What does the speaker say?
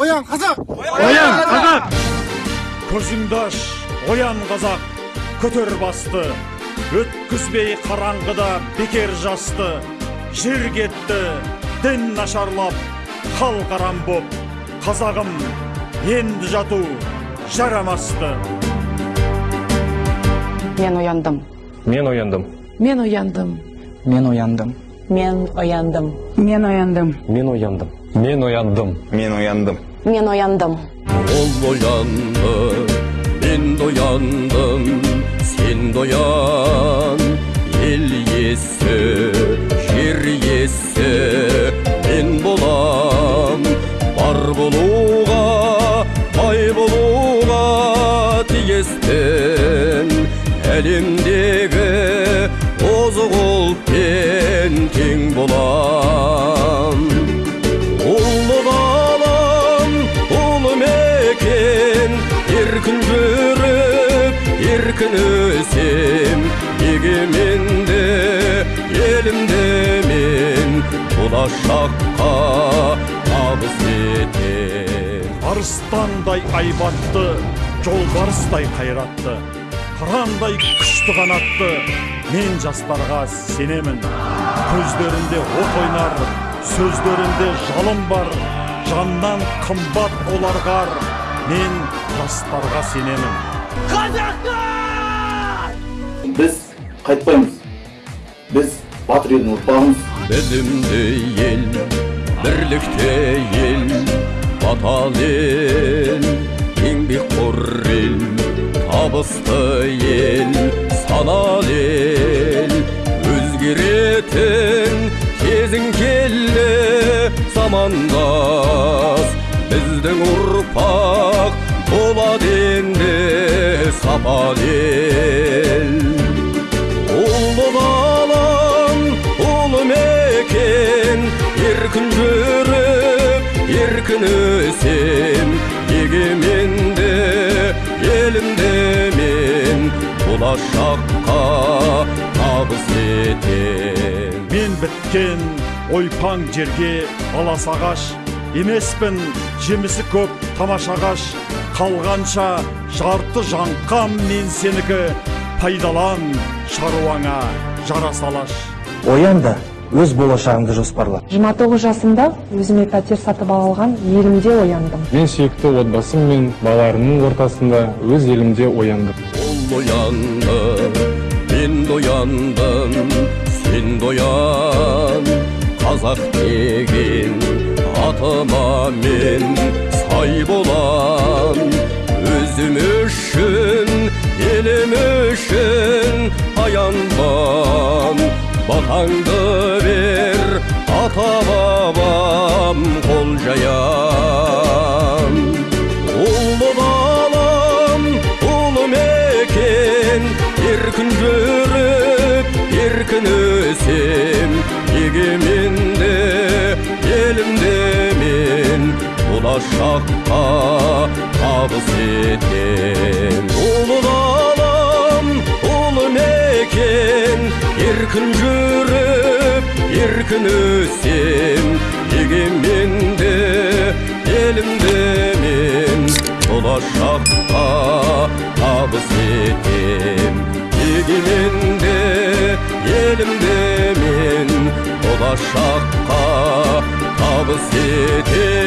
Oyan kazak! Oyan қазақ көзіңді аш оян қазақ көтер басты өткізбей қараңғыда бекер жасты жер кетті дін нашарлап хал қарам боп қазағым енді жату жарамасты Мен ояндым. мен ояндым Мен ояндым. Мен ояндым. Мен ояндым. Мен ояндым. мен ояндым мен ояндым Мен ояндым. Мен ояндым. Ол оянды, мен ояндым, сен де оян. Ел иесі, жер иесі, мен болам. Бар болуға, бай болуға тиістін. Әлемдегі озық ұлтпен еркін өсем, егеменді елімде мен болашаққа табыс етем. арыстандай айбатты жолбарыстай қайратты қырандай күшті қанатты мен жастарға сенемін көздерінде от ойнар сөздерінде жалын бар жаннан қымбат оларға мен жастарға сенемін біз қайтпаймыз біз батыр елдің ұрпағымыз Білімді ел, бірлікте ел, батал ел, еңбекқор ел, табысты ел, санал ел, өзгеретін кезің келді замандас, біздің ұрпақ болады енді сапал ел. Еркін жүріп, еркін өсем, егеменді елімде мен болашаққа табыс етем. мен біткен ойпаң жерге алас ағаш емеспін жемісі көп тамаша ағаш қалғанша жарты жаңқам мен сенікі пайдалан шаруаңа жара салаш Оян да өз болашағыңды жоспарла. 29 жасымда өзіме пәтер сатып алған елімде ояндым. мен сүйікті отбасым мен балаларымның ортасында өз елімде ояндым Ол оянды, мен де ояндым, сен де оян. Қазақ деген атыма мен сай болам. Өзім үшін, елім үшін аянбам. Батаңды жаям. Ұлы далам, ұлы мекен, еркін жүріп, еркін өсем, егеменді елімде мен болашаққа табыс етем. Ұлы далам, ұлы мекен, еркін жүріп, еркін өсем, егеменді болашаққа табыс етем егеменде елімде мен болашаққа табыс етем